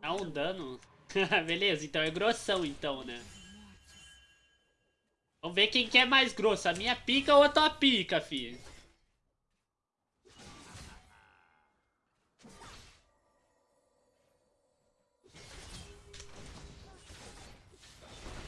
Dá um dano. Beleza, então é grossão então, né? Vamos ver quem que é mais grosso, a minha pica ou a tua pica, fi.